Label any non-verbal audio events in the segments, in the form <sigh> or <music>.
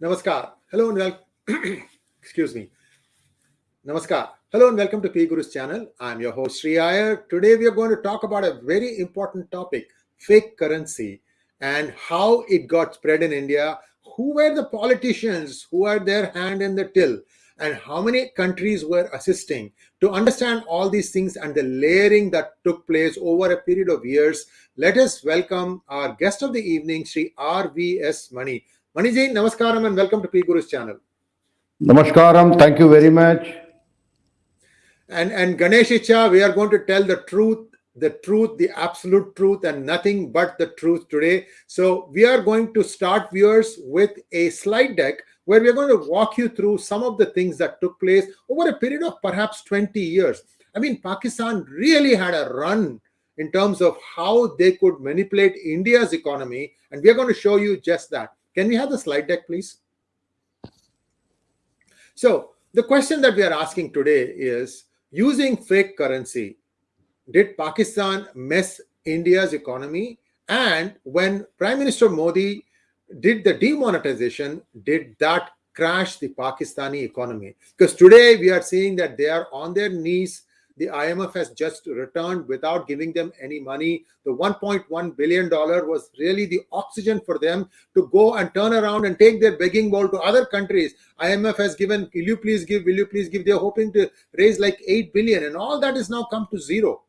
Namaskar. Hello and welcome. <clears throat> Excuse me. Namaskar. Hello and welcome to P Guru's channel. I'm your host Sri Iyer. Today we are going to talk about a very important topic, fake currency, and how it got spread in India. Who were the politicians who had their hand in the till, and how many countries were assisting? To understand all these things and the layering that took place over a period of years, let us welcome our guest of the evening, Sri R.V.S. Mani. Maniji, Namaskaram and welcome to P Guru's channel. Namaskaram, thank you very much. And and Ganesh Icha, we are going to tell the truth, the truth, the absolute truth, and nothing but the truth today. So we are going to start viewers with a slide deck where we are going to walk you through some of the things that took place over a period of perhaps 20 years. I mean, Pakistan really had a run in terms of how they could manipulate India's economy, and we are going to show you just that. Can we have the slide deck, please? So the question that we are asking today is, using fake currency, did Pakistan mess India's economy? And when Prime Minister Modi did the demonetization, did that crash the Pakistani economy? Because today we are seeing that they are on their knees the IMF has just returned without giving them any money. The 1.1 billion dollar was really the oxygen for them to go and turn around and take their begging bowl to other countries. IMF has given, will you please give, will you please give? They're hoping to raise like 8 billion and all that is now come to zero.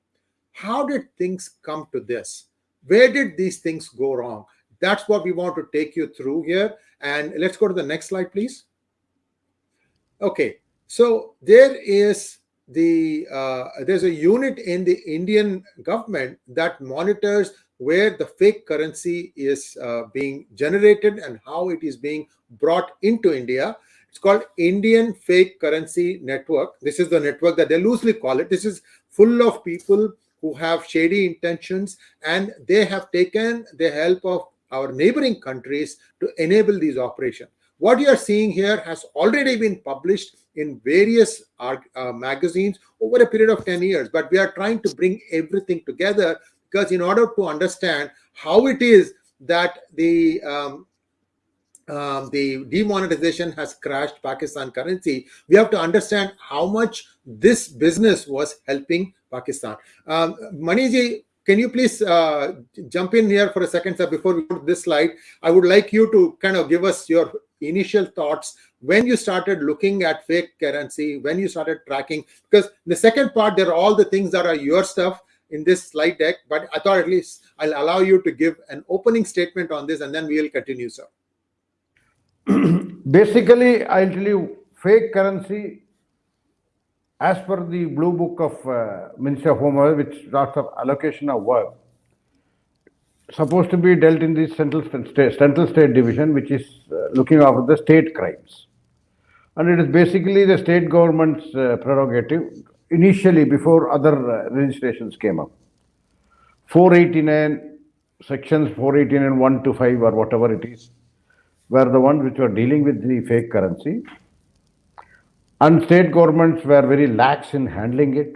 How did things come to this? Where did these things go wrong? That's what we want to take you through here. And let's go to the next slide, please. Okay, so there is the uh, there's a unit in the Indian government that monitors where the fake currency is uh, being generated and how it is being brought into India. It's called Indian Fake Currency Network. This is the network that they loosely call it. This is full of people who have shady intentions and they have taken the help of our neighboring countries to enable these operations. What you are seeing here has already been published in various uh, magazines over a period of 10 years, but we are trying to bring everything together because in order to understand how it is that the um, um, the demonetization has crashed Pakistan currency, we have to understand how much this business was helping Pakistan. Um, Maniji, can you please uh, jump in here for a second, sir, before we go to this slide? I would like you to kind of give us your initial thoughts when you started looking at fake currency, when you started tracking, because the second part, there are all the things that are your stuff in this slide deck, but I thought at least I'll allow you to give an opening statement on this and then we will continue, sir. <clears throat> Basically, I'll tell you, fake currency as per the blue book of uh, of Home which starts of allocation of work, supposed to be dealt in the central state, central state division, which is uh, looking after the state crimes. And it is basically the state government's uh, prerogative initially before other uh, registrations came up. 489, sections 489, 1 to 5 or whatever it is, were the ones which were dealing with the fake currency. And state governments were very lax in handling it.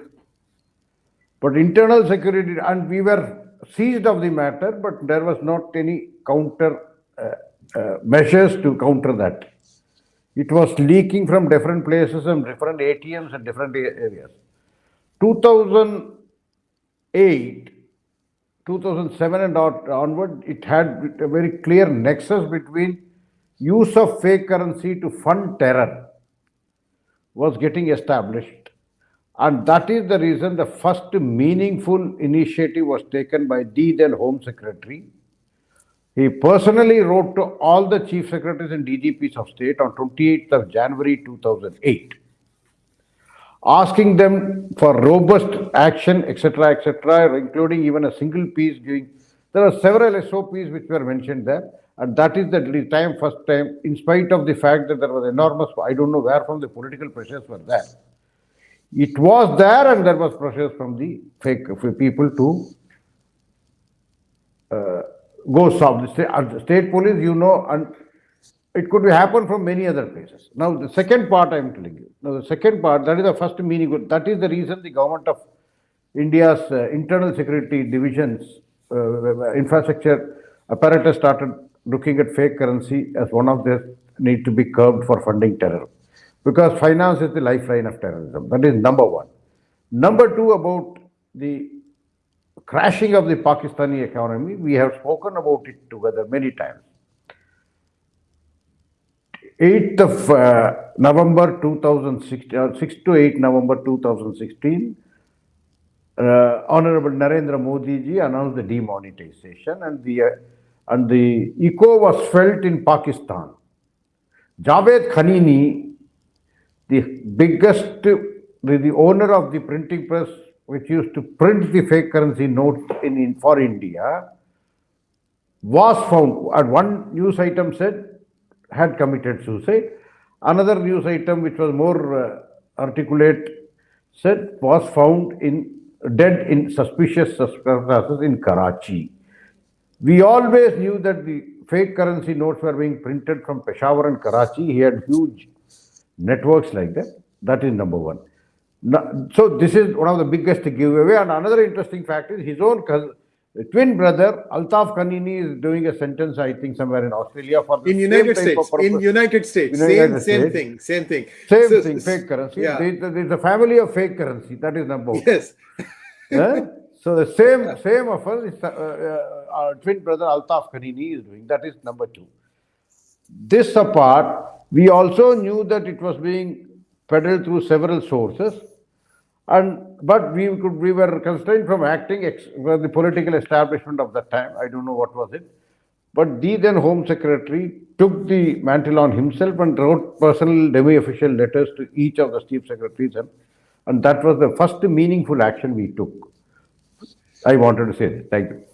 But internal security, and we were seized of the matter, but there was not any counter uh, uh, measures to counter that. It was leaking from different places and different ATMs and different areas. 2008, 2007 and onward, it had a very clear nexus between use of fake currency to fund terror was getting established. And that is the reason the first meaningful initiative was taken by the then Home Secretary. He personally wrote to all the chief secretaries and DGPs of state on 28th of January 2008, asking them for robust action, etc., etc., including even a single piece giving. There are several SOPs which were mentioned there. And that is the time, first time, in spite of the fact that there was enormous, I don't know where from the political pressures were there. It was there and there was pressure from the fake people to uh, go solve the state, state police, you know, and it could be happen from many other places. Now, the second part I am telling you. Now, the second part, that is the first meaning. That is the reason the government of India's uh, internal security divisions, uh, infrastructure apparatus started looking at fake currency as one of their need to be curbed for funding terror because finance is the lifeline of terrorism. That is number one. Number two, about the crashing of the Pakistani economy, we have spoken about it together many times. 8th of uh, November 2016, uh, 6 to 8 November 2016, uh, Honorable Narendra Modi ji announced the demonetization and the, uh, and the echo was felt in Pakistan. Javed Khanani, the biggest, the, the owner of the printing press which used to print the fake currency notes in, in for India, was found, and one news item said had committed suicide. Another news item, which was more uh, articulate, said was found in dead in suspicious circumstances in Karachi. We always knew that the fake currency notes were being printed from Peshawar and Karachi. He had huge networks like that. That is number one. So this is one of the biggest giveaway. And another interesting fact is his own cousin, twin brother Altaf Khanani is doing a sentence, I think, somewhere in Australia for the in same United States. of. In United States, United same same thing, same thing. Same So- thing, fake currency. Yeah. There's a family of fake currency. That is number one. Yes. <laughs> So the same same offer is uh, uh, our twin brother Altaf Khanani is doing. That is number two. This apart, we also knew that it was being peddled through several sources, and but we could we were constrained from acting ex, the political establishment of that time. I don't know what was it, but the then Home Secretary took the mantle on himself and wrote personal demi-official letters to each of the chief secretaries, and, and that was the first meaningful action we took. I wanted to say this. Thank you.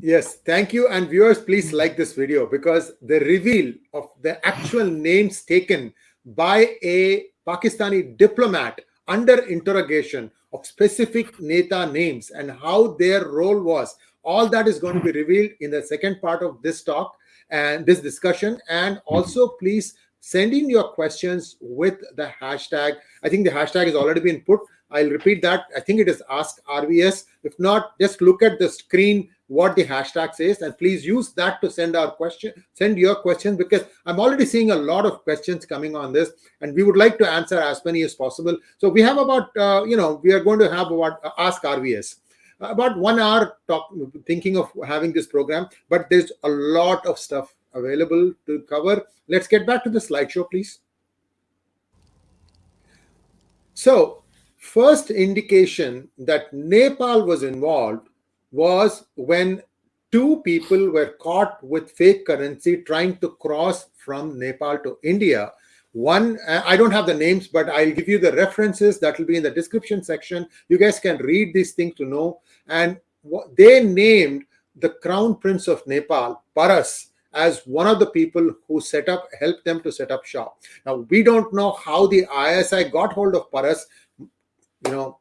Yes, thank you. And viewers, please like this video because the reveal of the actual names taken by a Pakistani diplomat under interrogation of specific Neta names and how their role was, all that is going to be revealed in the second part of this talk and this discussion. And also, please send in your questions with the hashtag. I think the hashtag has already been put. I'll repeat that. I think it is Ask RVS. If not, just look at the screen what the hashtag says and please use that to send our question send your questions because i'm already seeing a lot of questions coming on this and we would like to answer as many as possible so we have about uh, you know we are going to have about uh, ask rvs about one hour talk thinking of having this program but there's a lot of stuff available to cover let's get back to the slideshow please so first indication that nepal was involved was when two people were caught with fake currency trying to cross from Nepal to India. One, uh, I don't have the names, but I'll give you the references that will be in the description section. You guys can read these things to know. And they named the Crown Prince of Nepal, Paras, as one of the people who set up, helped them to set up shop. Now, we don't know how the ISI got hold of Paras. You know,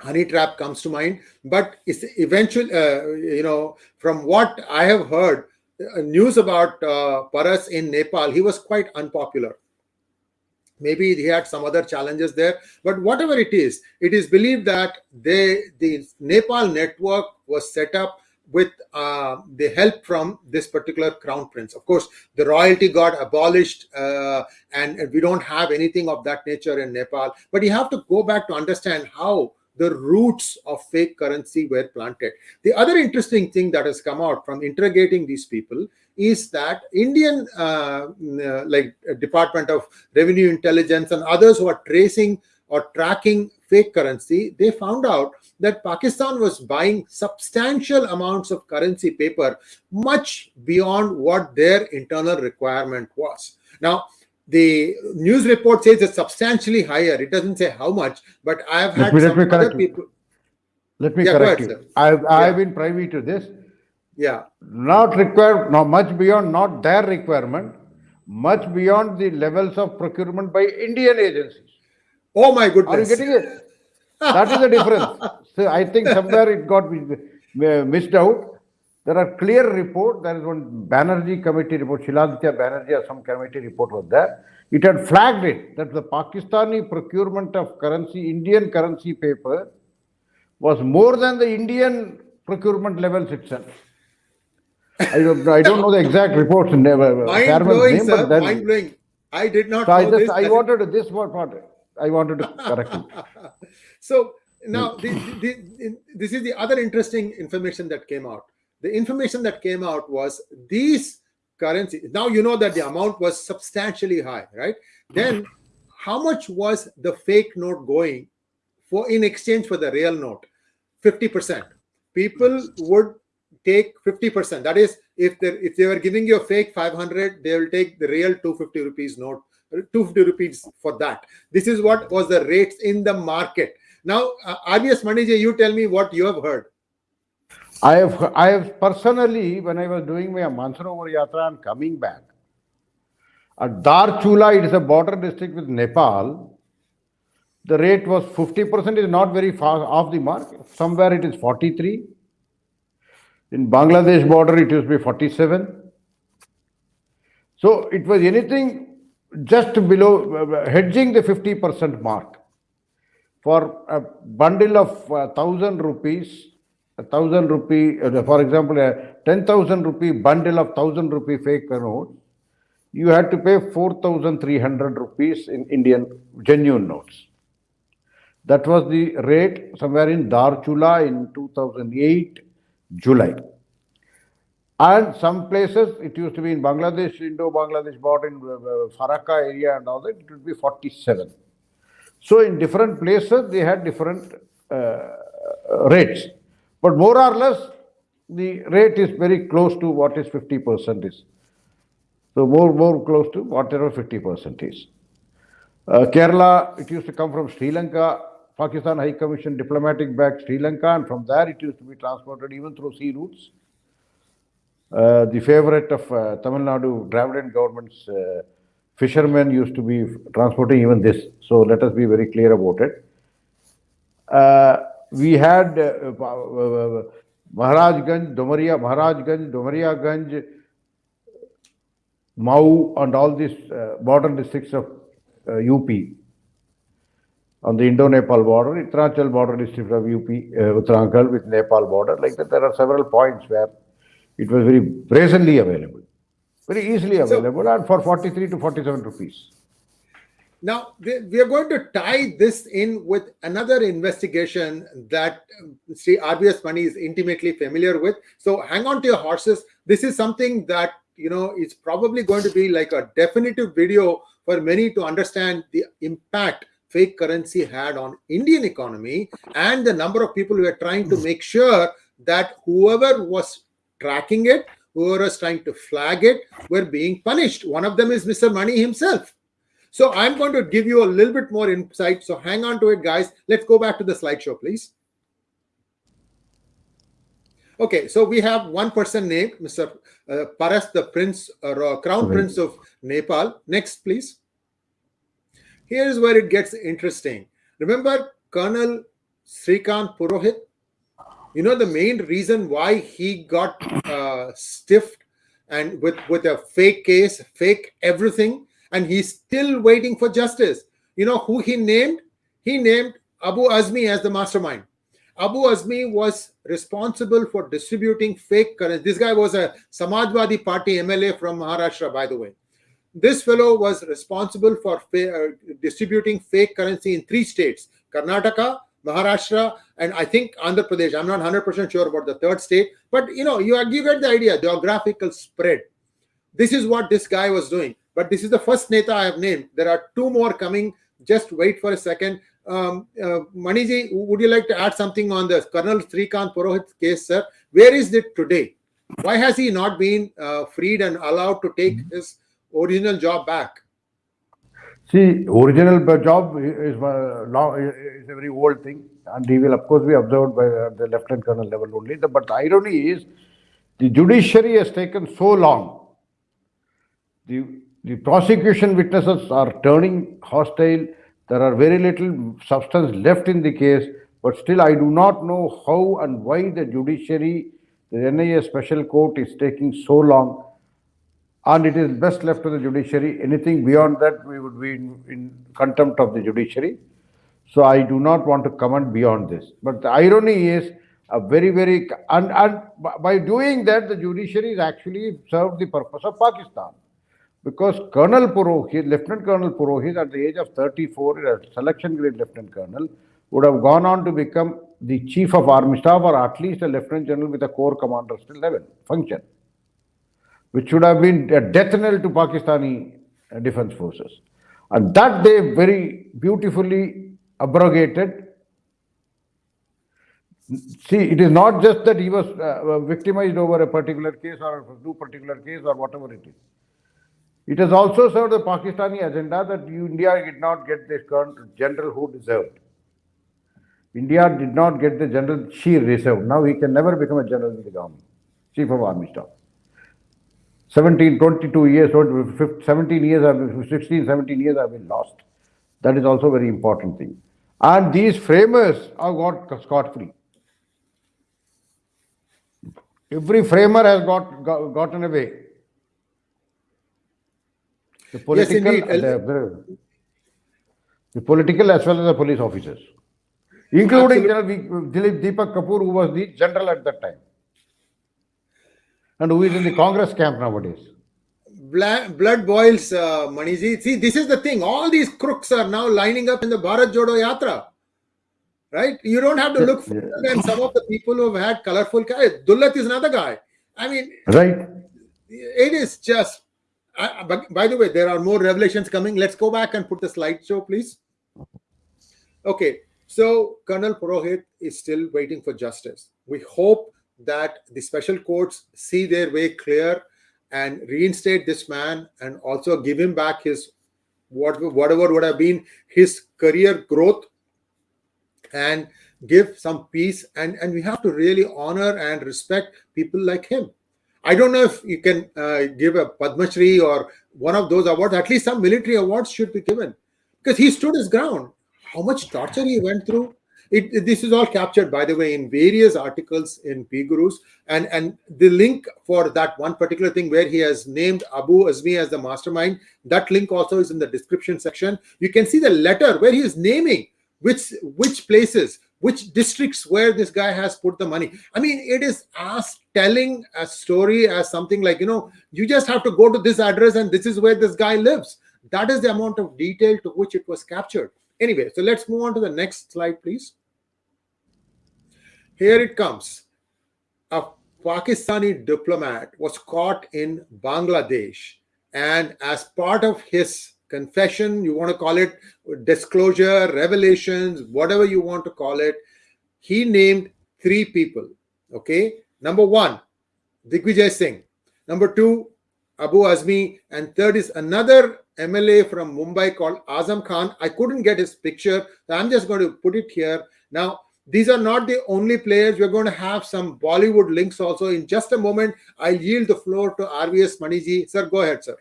honey trap comes to mind. But it's eventually uh, you know from what i have heard uh, news about uh, paras in nepal he was quite unpopular. Maybe he had some other challenges there. But whatever it is it is believed that they the nepal network was set up with uh, the help from this particular crown prince of course the royalty got abolished uh, and, we don't have anything of that nature in nepal but you have to go back to understand how the roots of fake currency were planted. The other interesting thing that has come out from interrogating these people is that Indian, uh, uh, like Department of Revenue Intelligence and others who are tracing or tracking fake currency, they found out that Pakistan was buying substantial amounts of currency paper, much beyond what their internal requirement was. Now, the news report says it's substantially higher. It doesn't say how much, but I have had Let me- let some me other correct you. people. Let me Yeah, correct ahead, you. sir. I've, I've Yeah. been privy to this. Yeah, Not required, no, much beyond not their requirement, much beyond the levels of procurement by Indian agencies. Oh my goodness. Are you getting it? That is the difference. So I think somewhere it got uh, missed out. There are clear report. There is one Banerjee committee report, Shiladitya Banerjee or some committee report was there. It had flagged it that the Pakistani procurement of currency, Indian currency paper was more than the Indian procurement levels itself. I don't, I don't know the exact reports. Never, uh, mind blowing, name, sir. Mind blowing. I did not. So I just, I wanted this one part. I wanted to <laughs> correct you. so now, the, the, this is the other interesting information that came out. The information that came out was these currencies. Now you know that the amount was substantially high, right? Then, how much was the fake note going for in exchange for the real note? Fifty percent. People would take 50%. That is, if they if they were giving you a fake 500, they will take the real 250 rupees note, 250 rupees for that. This is what was the rates in the market. Now, uh, RVS Maniji, you tell me what you have heard. I have, I have personally, when I was doing my Mansarovar Yatra and coming back, at Darchula, it is a border district with Nepal. The rate was 50% is not very far off the mark. Somewhere it is 43. In Bangladesh border, it used to be 47. So it was anything just below, uh, hedging the 50% mark. For a bundle of uh, 1000 rupees, a thousand rupee, uh, for example, a 10,000 rupee bundle of 1000 rupee fake notes, you had to pay 4,300 rupees in Indian genuine notes. That was the rate somewhere in Darchula in 2008 July. And some places, it used to be in Bangladesh, Indo-Bangladesh border in uh, Farakka area and all that, it would be 47. So in different places, they had different uh, rates. But more or less, the rate is very close to what is 50% is. So more, more close to whatever 50% is. Uh, Kerala, it used to come from Sri Lanka, Pakistan High Commission diplomatic back Sri Lanka, and from there it used to be transported even through sea routes. Uh, the favorite of uh, Tamil Nadu Dravidian government's uh, fishermen used to be transporting even this. So let us be very clear about it. Uh, we had uh, uh, Maharajganj, Domaria, Maharajganj, Mau, and all these border districts of UP on the Indo-Nepal border, Uttaranchal border district of UP, uh, with Nepal border. Like that, there are several points where it was very brazenly available, very easily available, so, and for 43 to 47 rupees. Now, we are going to tie this in with another investigation that um, Sri RVS Mani is intimately familiar with. So hang on to your horses. This is something that, you know, is probably going to be like a definitive video for many to understand the impact fake currency had on Indian economy and the number of people who are trying to make sure that whoever was tracking it, whoever was trying to flag it, were being punished. One of them is Mr. Mani himself. So I'm going to give you a little bit more insight. So hang on to it, guys. Let's go back to the slideshow, please. Okay, so we have one person named Mr. Uh, Paras, the Prince, uh, Crown. Prince of Nepal. Next, please. Here's where it gets interesting. Remember Colonel Srikant Purohit? You know the main reason why he got uh, stiffed and with with a fake case, fake everything, and he's still waiting for justice. You know who he named? He named Abu Azmi as the mastermind. Abu Azmi was responsible for distributing fake currency. This guy was a Samajwadi Party MLA from Maharashtra, by the way. This fellow was responsible for uh, distributing fake currency in three states Karnataka, Maharashtra, and I think Andhra Pradesh. I'm not 100% sure about the third state, but you know, you, you get the idea geographical spread. This is what this guy was doing. But this is the first Neta I have named. There are two more coming. Just wait for a second. Um, uh, Maniji, would you like to add something on the Colonel Srikant Purohit case, sir? Where is it today? Why has he not been uh, freed and allowed to take mm-hmm. his original job back? See, original job is, is a very old thing, and he will, of course, be observed by the lieutenant colonel level only. But the irony is, the judiciary has taken so long. The the prosecution witnesses are turning hostile. There are very little substance left in the case, but still I do not know how and why the judiciary, the NIA special court is taking so long. And it is best left to the judiciary. Anything beyond that, we would be in, in contempt of the judiciary. So I do not want to comment beyond this. But the irony is, a very, very, and, and by doing that, the judiciary is actually served the purpose of Pakistan. Because Colonel Purohit, Lieutenant Colonel Purohit, at the age of 34, a selection grade Lieutenant Colonel, would have gone on to become the Chief of Army Staff or at least a Lieutenant General with a Corps Commander still level function, which should have been a death knell to Pakistani uh, defense forces. And that they very beautifully abrogated See, it is not just that he was uh, victimized over a particular case or a two particular case or whatever it is. It has also served the Pakistani agenda that India did not get the general who deserved. India did not get the general she reserved. Now he can never become a general in the government, chief of army staff. 17, 22 years, 17 years, 16, 17 years have been lost. That is also a very important thing. And these framers have got scot-free. Every framer has got, got gotten away. The political, yes, the, the, political as well as the police officers, including General Dilip Deepak Kapoor, who was the general at that time, and who is in the Congress camp nowadays. Blood boils, uh, Maniji. See, this is the thing. All these crooks are now lining up in the Bharat Jodo Yatra right? You don't have to look further than some of the people who have had colorful cars. Dulat is another guy. I mean, right? It is just. I, but by the way, there are more revelations coming. Let's go back and put the slideshow, please. Okay, so Colonel Purohit is still waiting for justice. We hope that the special courts see their way clear and reinstate this man and also give him back his what whatever would have been his career growth and give some peace. And and we have to really honor and respect people like him. I don't know if you can uh, give a padma shri or one of those awards at least some military awards should be given because he stood his ground. How much torture he went through it, this is all captured by the way in various articles in p gurus. And and the link for that one particular thing where he has named abu azmi as the mastermind that link also is in the description section. You can see the letter where he is naming which which places which districts where this guy has put the money. I mean it is as telling a story as something like you know you just have to go to this address and this is where this guy lives. That is the amount of detail to which it was captured anyway so let's move on to the next slide please here it comes a pakistani diplomat was caught in bangladesh and as part of his confession, you want to call it disclosure, revelations, whatever you want to call it. He named three people. Okay. Number one, Digvijay Singh. Number two, Abu Azmi. And third is another MLA from Mumbai called Azam Khan. I couldn't get his picture. So I'm just going to put it here. Now, these are not the only players. We're going to have some Bollywood links also. In just a moment, I'll yield the floor to RVS Maniji. Sir, go ahead, sir.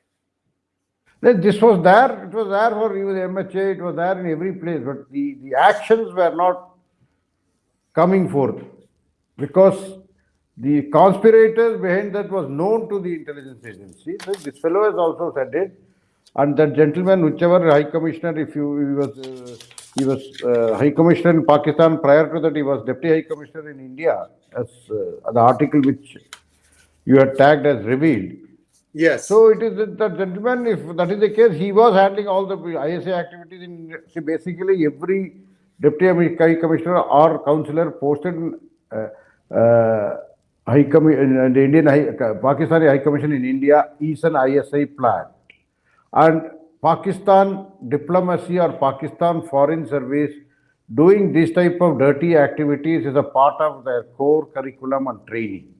This was there, it was there for even MHA, it was there in every place, but the, the actions were not coming forth because the conspirators behind that was known to the intelligence agency. This fellow has also said it, and that gentleman, whichever High Commissioner, if you he was uh, he was uh, High Commissioner in Pakistan. Prior to that, he was Deputy High Commissioner in India, as uh, the article which you had tagged as revealed. Yes. So it is that gentleman, if that is the case, he was handling all the ISI activities in see, basically every deputy high commissioner or councillor posted in uh, uh, high commi- the Indian high, uh, Pakistani High Commission in India is an ISI plant. And Pakistan diplomacy or Pakistan foreign service doing this type of dirty activities is a part of their core curriculum and training.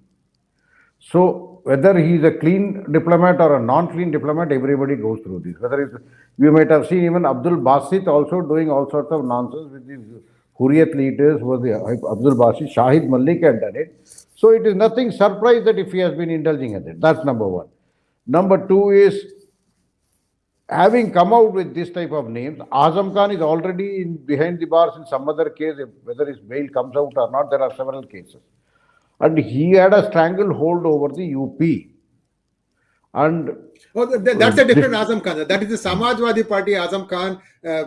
So whether he is a clean diplomat or a non-clean diplomat, everybody goes through this. Whether it's, you might have seen even Abdul Basit also doing all sorts of nonsense with these Hurriyat leaders, was the Abdul Basit, Shahid Malik had done it. So it is nothing surprise that if he has been indulging in it. That's number one. Number two is having come out with this type of names, Azam Khan is already in, behind the bars in some other case, whether his bail comes out or not, there are several cases and he had a stranglehold over the UP. And Oh, th- th- that's a different Azam Khan. That is the Samajwadi Party Azam Khan. Uh,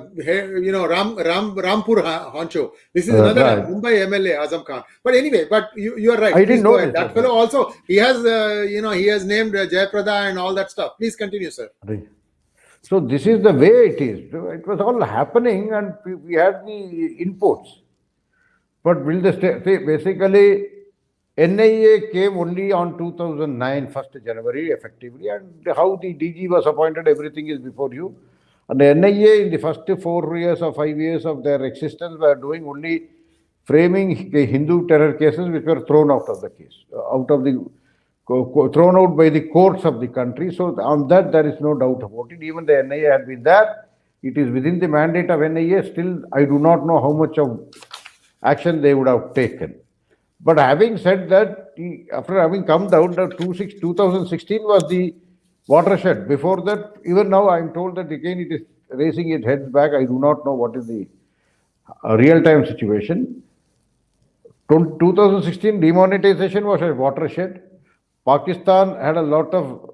you know, Ram Ram Rampur Ha- Honcho. This is Uh, another right. Mumbai MLA Azam Khan. But anyway, but you you are right. I didn't know. That fellow also he has uh, you know he has named uh, Jayaprada and all that stuff. Please continue, sir. So this is the way it is. It was all happening, and we- had the inputs. But will the basically NIA came only on 2009, 1st January, effectively, and how the DG was appointed, everything is before you. And the NIA in the first four years or five years of their existence were doing only framing Hindu terror cases which were thrown out of the case, out of the thrown out by the courts of the country. So on that there is no doubt about it. Even the NIA had been there. It is within the mandate of NIA. Still, I do not know how much of action they would have taken. But having said that, after having come down, the 2016 was the watershed. Before that, even now I am told that again it is raising its heads back. I do not know what is the uh, real-time situation. 2016 demonetization was a watershed. Pakistan had a lot of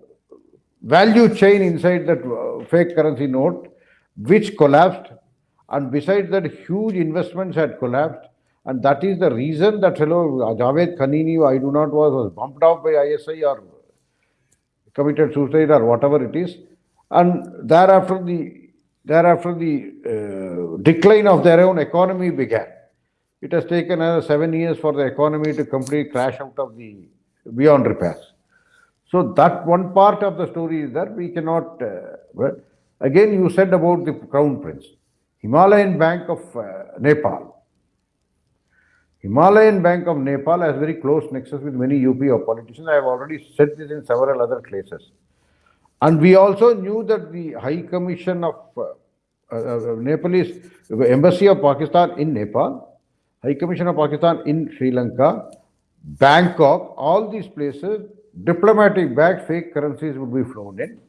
value chain inside that uh, fake currency note, which collapsed. And besides that, huge investments had collapsed. And that is the reason that fellow Javed Khanani, I do not was, was bumped off by ISI or committed suicide or whatever it is. And thereafter, the thereafter the uh, decline of their own economy began. It has taken another seven years for the economy to completely crash out of the beyond repairs. So that one part of the story is that we cannot. Uh, well, again, you said about the crown prince, Himalayan Bank of uh, Nepal. Himalayan Bank of Nepal has very close nexus with many UP politicians. I have already said this in several other places. And we also knew that the High Commission of uh, uh, uh, Nepalese Embassy of Pakistan in Nepal, High Commission of Pakistan in Sri Lanka, Bangkok, all these places, diplomatic bags, fake currencies would be flown in.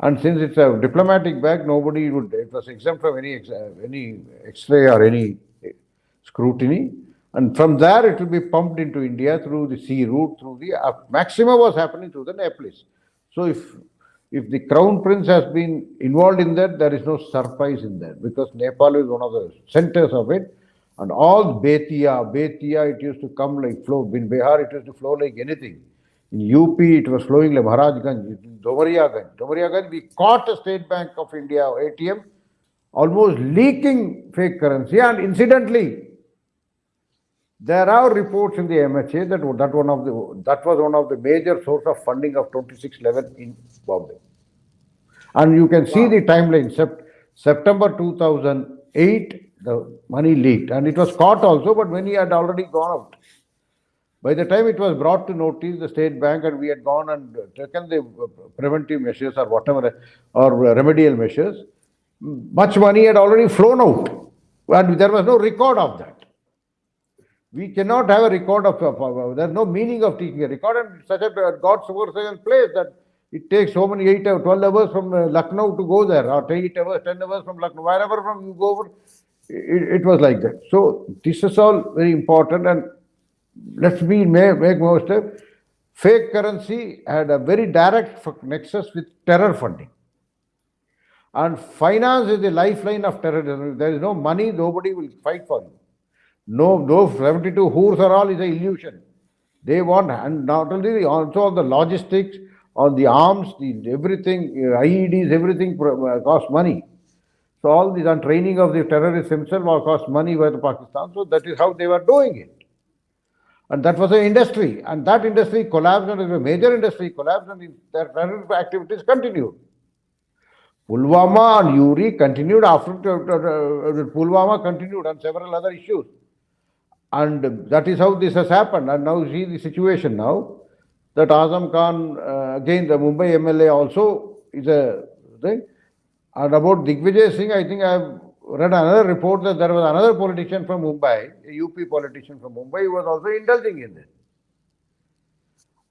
And since it's a diplomatic bag, nobody would, it was exempt from any, uh, any X-ray or any uh, scrutiny. And from there, it will be pumped into India through the sea route, through the, uh, maximum was happening through the Nepalese. So if, if the crown prince has been involved in that, there is no surprise in that because Nepal is one of the centers of it. And all Betia, Betia, it used to come like flow. In Bihar, it used to flow like anything. In UP, it was flowing like Maharajganj, in Domariaganj. Domariaganj, we caught a State Bank of India ATM almost leaking fake currency. And incidentally, there are reports in the MHA that that one of the that was one of the major source of funding of 2611 in Bombay. And you can see the timeline. Sept- September 2008, the money leaked, and it was caught also, but money had already gone out. By the time it was brought to notice the state bank, and we had gone and taken the uh, preventive measures or whatever, or remedial measures, much money had already flown out, and there was no record of that. We cannot have a record of, of, of- there's no meaning of taking a record, and such a God's forsaken place that it takes so many eight or 12 hours from uh, Lucknow to go there, or 8 hours, 10 hours from Lucknow, wherever from you go it, it was like that. So this is all very important, and let's be make, make most of fake currency had a very direct nexus with terror funding. And finance is the lifeline of terrorism. There is no money, nobody will fight for you. No, those 72 whores are all is an illusion. They want, and not only the- also on the logistics, on the arms, the everything, uh, IEDs, everything uh, costs money. So all these and training of the terrorists themselves all cost money by the Pakistan. So that is how they were doing it. And that was an industry. And that industry collapsed and a major industry collapsed and their terrorist activities continued. Pulwama and Uri continued after uh, uh, Pulwama continued on several other issues. And that is how this has happened. And now see the situation now that Azam Khan, uh, again the Mumbai MLA also is a thing. And about Digvijay Singh, I think I have read another report that there was another politician from Mumbai, a UP politician from Mumbai, who was also indulging in this.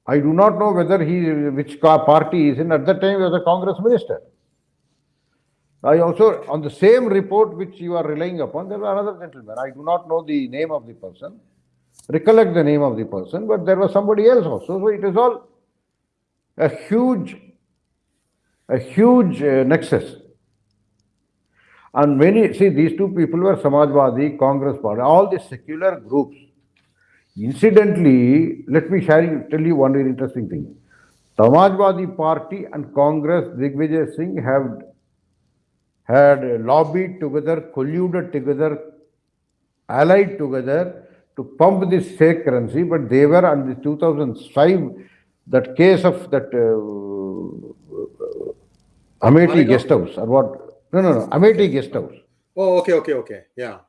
I do not know whether he, which party is in. At that time, he was a Congress minister. I also, on the same report which you are relying upon, there was another gentleman. I do not know the name of the person, recollect the name of the person, but there was somebody else also. So it is all a huge, a huge uh, nexus. And many, see, these two people were Samajwadi, Congress party, all the secular groups. Incidentally, let me share tell you one very interesting thing. Samajwadi party and Congress, Digvijay Singh have had lobbied together, colluded together, allied together to pump this fake currency, but they were on the 2005, that case of that uh, Amethi guest house or what? No, no, no, Amethi guest house. Oh, okay, okay, okay. Yeah.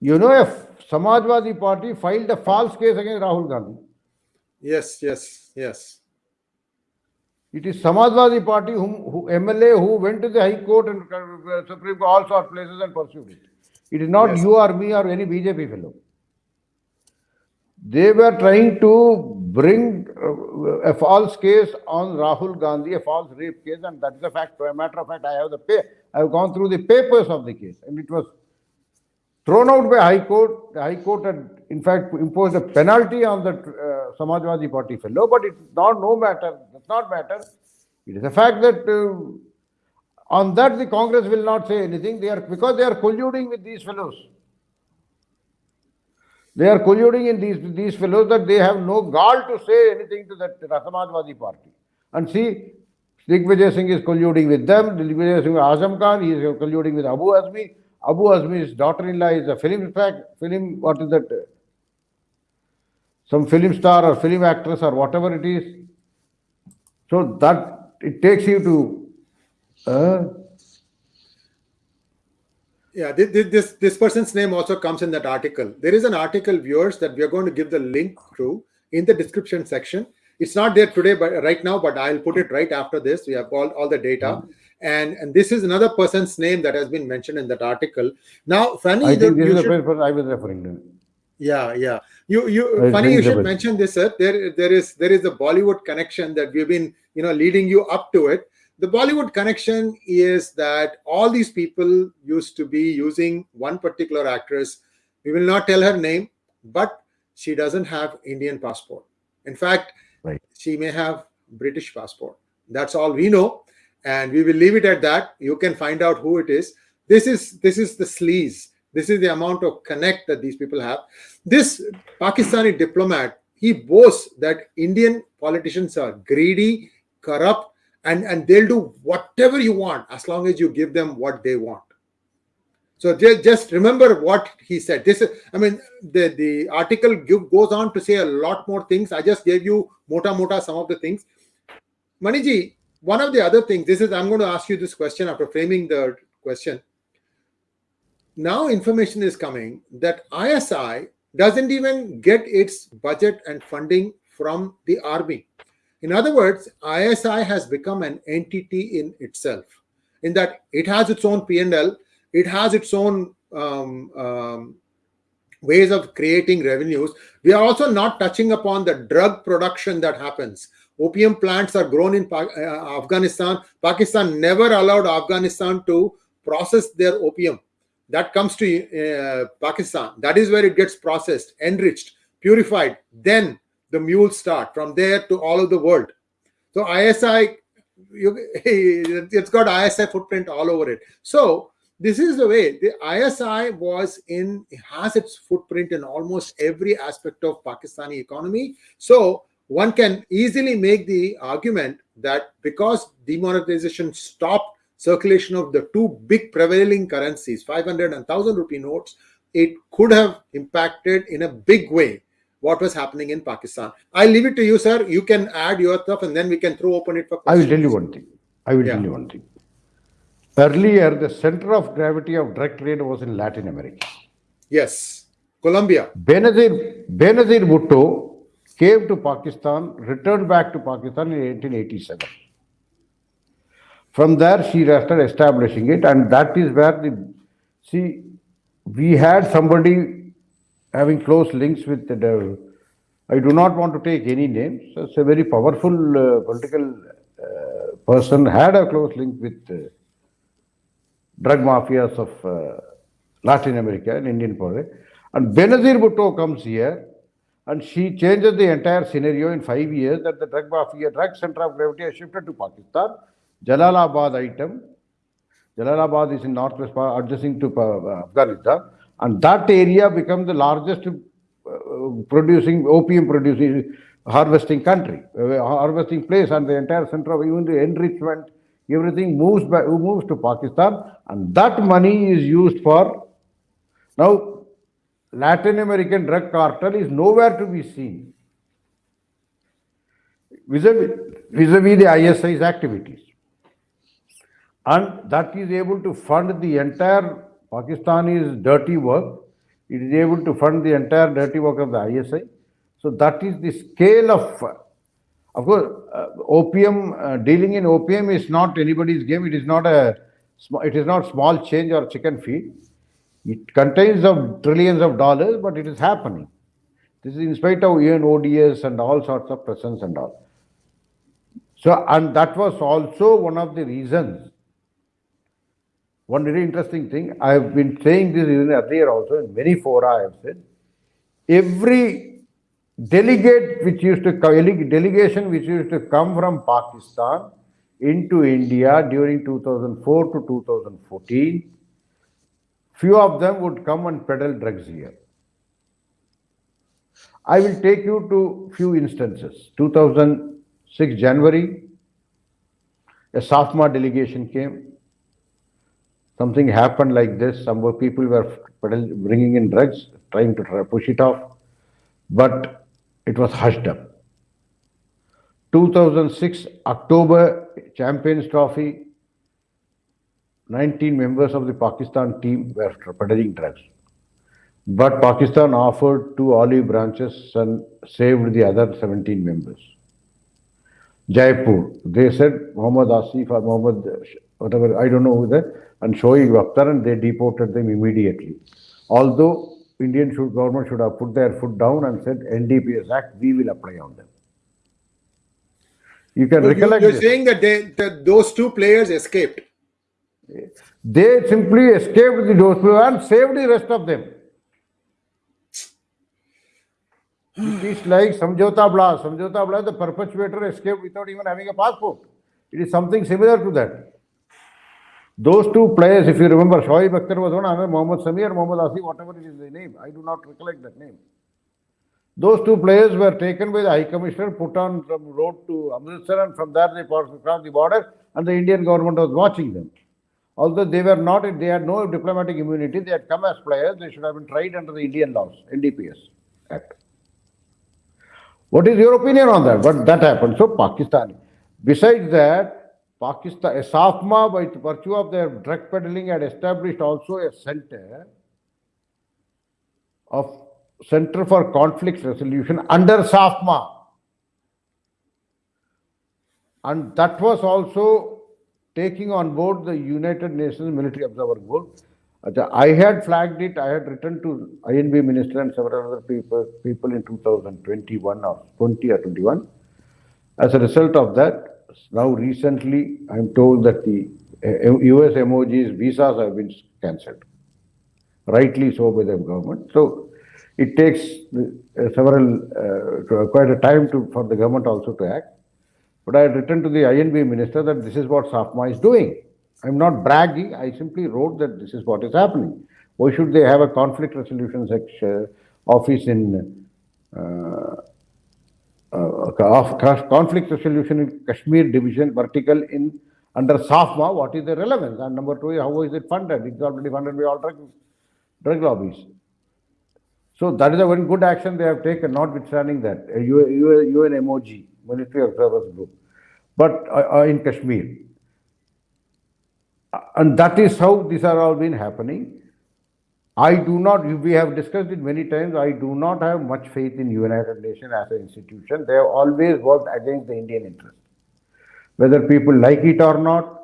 You know, if Samajwadi party filed a false case against Rahul Gandhi. Yes, yes, yes. It is Samajwadi party whom, who MLA who went to the High Court and uh, Supreme Court, all sorts of places and pursued it. It is not Yes. you or me or any BJP fellow. They were trying to bring uh, a false case on Rahul Gandhi, a false rape case, and that is a fact. A matter of fact, I have the pay, I have gone through the papers of the case, and it was thrown out by High Court. The High Court had, in fact, imposed a penalty on the uh, Samajwadi Party fellow, but it's not no matter. Does not matter. It is a fact that uh, on that the Congress will not say anything. They are because they are colluding with these fellows. They are colluding in these these fellows that they have no gall to say anything to that Samajwadi Party. And see, Digvijay Singh is colluding with them. Digvijay Singh Azam Khan, he is colluding with Abu Azmi. Abu Azmi's daughter-in-law is a film fact, film, what is that? Some film star or film actress or whatever it is. So that it takes you to uh, Yeah, thi- thi- this this person's name also comes in that article. There is an article, viewers, that we are going to give the link to in the description section. It's not there today, but right now, but I'll put it right after this. We have all, all the data, and and this is another person's name that has been mentioned in that article. Now, funny, I think this is the person I was referring to. Yeah, yeah. You you funny you should mention this, sir. There there is there is a Bollywood connection that we've been you know leading you up to it. The Bollywood connection is that all these people used to be using one particular actress. We will not tell her name, but she doesn't have Indian passport. In fact, Right. she may have British passport. That's all we know, and we will leave it at that. You can find out who it is. This is this is the sleaze. This is the amount of connect that these people have. This Pakistani diplomat he boasts that Indian politicians are greedy, corrupt, and and they'll do whatever you want as long as you give them what they want. So ju- just remember what he said. This is, I mean, the, the article give, goes on to say a lot more things. I just gave you mota mota some of the things. Maniji, one of the other things, this is, I'm going to ask you this question after framing the question. Now information is coming that ISI doesn't even get its budget and funding from the army. In other words, ISI has become an entity in itself, in that it has its own P&L, it has its own um, um, ways of creating revenues. We are also not touching upon the drug production that happens. Opium plants are grown in Pa- uh, Afghanistan. Pakistan never allowed Afghanistan to process their opium. That comes to uh, Pakistan. That is where it gets processed, enriched, purified. Then the mules start from there to all of the world. So ISI, you, <laughs> it's got ISI footprint all over it. So this is the way the ISI was in has its footprint in almost every aspect of Pakistani economy. So one can easily make the argument that because demonetization stopped circulation of the two big prevailing currencies, 500 and 1000 rupee notes, it could have impacted in a big way what was happening in Pakistan. I'll leave it to you, sir. You can add your stuff and then we can throw open it for I will tell you one thing. I will Yeah. tell you one thing. Earlier, the center of gravity of direct trade was in Latin America. Yes. Colombia. Benazir, Benazir Bhutto came to Pakistan, returned back to Pakistan in 1887. From there, she started establishing it, and that is where the see we had somebody having close links with the. I do not want to take any names. It's a very powerful uh, political uh, person had a close link with uh, drug mafias of uh, Latin America and Indian politics. And Benazir Bhutto comes here and she changes the entire scenario in five years that the drug mafia, drug center of gravity has shifted to Pakistan. Jalalabad item, Jalalabad is in northwest adjacent to uh, Afghanistan, and that area becomes the largest uh, producing opium producing harvesting country, uh, harvesting place, and the entire center of even the enrichment, everything moves by, moves to Pakistan, and that money is used for now. Latin American drug cartel is nowhere to be seen vis-a-vis, vis-a-vis the ISI's activities. And that is able to fund the entire Pakistani's dirty work. It is able to fund the entire dirty work of the ISI. So that is the scale of, of course, uh, opium, uh, dealing in opium is not anybody's game. It is not a, it is not small change or chicken feed. It contains of trillions of dollars, but it is happening. This is in spite of UNODC and all sorts of presence and all. So, and that was also one of the reasons. One very interesting thing, I have been saying this even earlier also in many fora I have said, every delegate which used to delegation which used to come from Pakistan into India during 2004 to 2014 Few of them would come and peddle drugs here. I will take you to few instances. 2006 January, a SAFMA delegation came. Something happened like this. Some people were bringing in drugs, trying to push it off, but it was hushed up. 2006 October Champions Trophy, 19 members of the Pakistan team were peddling drugs. But Pakistan offered two olive branches and saved the other 17 members. Jaipur, they said Muhammad Asif or Muhammad, whatever, I don't know who that, and Akhtar, and they deported them immediately. Although Indian should, government should have put their foot down and said NDPS Act, we will apply on them. You can so recollect. You're this. saying that, they, that those two players escaped. They simply escaped the those and saved the rest of them. it is like Samjhauta Blast. Samjhauta Blast, the perpetrator escaped without even having a passport. It is something similar to that. Those two players, if you remember, Shoaib Akhtar was one, another Mohammad Samir, Mohammad Asif, whatever it is the name. I do not recollect that name. Those two players were taken by the High Commissioner, put on some road to Amritsar, and from there they crossed the border, and the Indian government was watching them. Although they were not, they had no diplomatic immunity, they had come as players, they should have been tried under the Indian laws, NDPS Act. What is your opinion on that? But that happened. So Pakistan. Besides that, Pakistan, SAFMA, by virtue of their drug peddling, had established also a center of Center for Conflict Resolution under SAFMA. And that was also taking on board the United Nations Military Observer Board. I had flagged it, I had written to I&B Minister and several other people, people in 2021 or 20 or 21. As a result of that, now recently I'm told that the US emojis, visas have been cancelled. Rightly so by the government. So it takes uh, several, quite a time to, for the government also to act. But I had written to the I&B minister that this is what SAFMA is doing. I'm not bragging, I simply wrote that this is what is happening. Why should they have a conflict resolution section, office in uh, uh, conflict resolution in Kashmir division, vertical in under SAFMA, what is the relevance? And number two, how is it funded? It's already funded by all drug, drug lobbies. So that is a very good action they have taken, notwithstanding that. Uh, UN MOG military observers group, but uh, uh, in Kashmir. And that is how these are all been happening. I do not, we have discussed it many times, I do not have much faith in United Nations as an institution. They have always worked against the Indian interest. Whether people like it or not,